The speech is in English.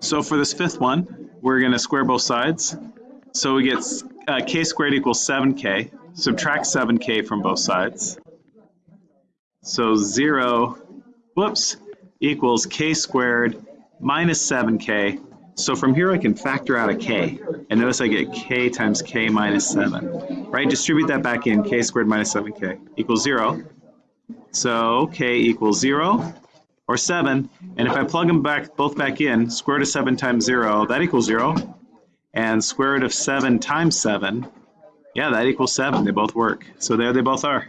So for this fifth one, we're going to square both sides. So we get uh, k squared equals 7k. Subtract 7k from both sides. So 0, whoops, equals k squared minus 7k. So from here I can factor out a k. And notice I get k times k minus 7. Right? Distribute that back in. k squared minus 7k equals 0. So k equals 0 or 7. And if I plug them back both back in, square root of 7 times 0, that equals 0. And square root of 7 times 7, yeah, that equals 7. They both work. So there they both are.